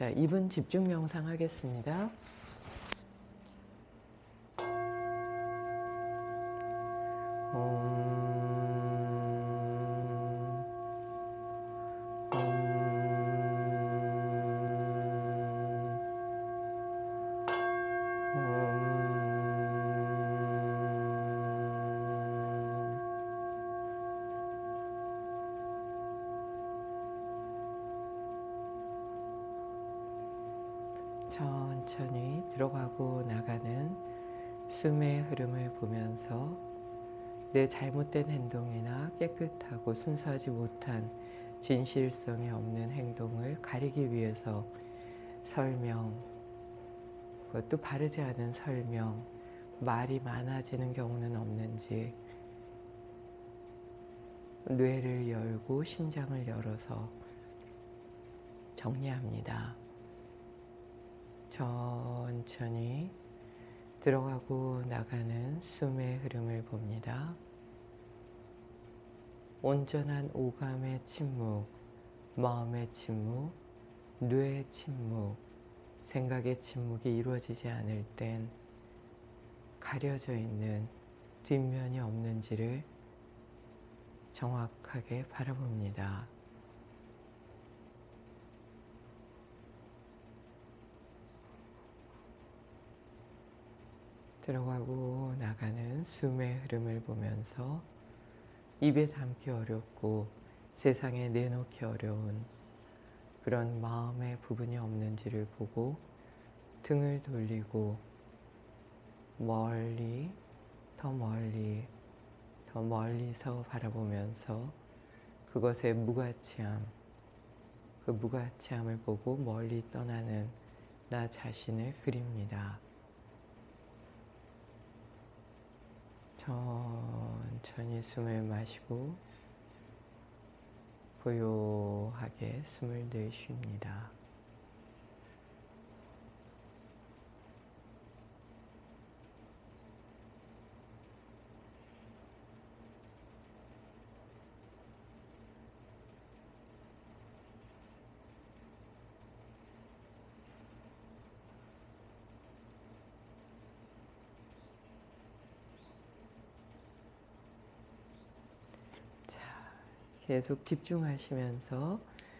자, 2분 집중 명상 하겠습니다. 천천히 들어가고 나가는 숨의 흐름을 보면서 내 잘못된 행동이나 깨끗하고 순수하지 못한 진실성이 없는 행동을 가리기 위해서 설명, 그것도 바르지 않은 설명, 말이 많아지는 경우는 없는지 뇌를 열고 심장을 열어서 정리합니다. 천천히 들어가고 나가는 숨의 흐름을 봅니다. 온전한 오감의 침묵, 마음의 침묵, 뇌의 침묵, 생각의 침묵이 이루어지지 않을 땐 가려져 있는 뒷면이 없는지를 정확하게 바라봅니다. 들어가고 나가는 숨의 흐름을 보면서 입에 담기 어렵고 세상에 내놓기 어려운 그런 마음의 부분이 없는지를 보고 등을 돌리고 멀리 더 멀리 더 멀리서 바라보면서 그것의 무가치함 그 무가치함을 보고 멀리 떠나는 나 자신을 그립니다. 천천히 숨을 마시고 고요하게 숨을 내쉽니다. 계속 집중하시면서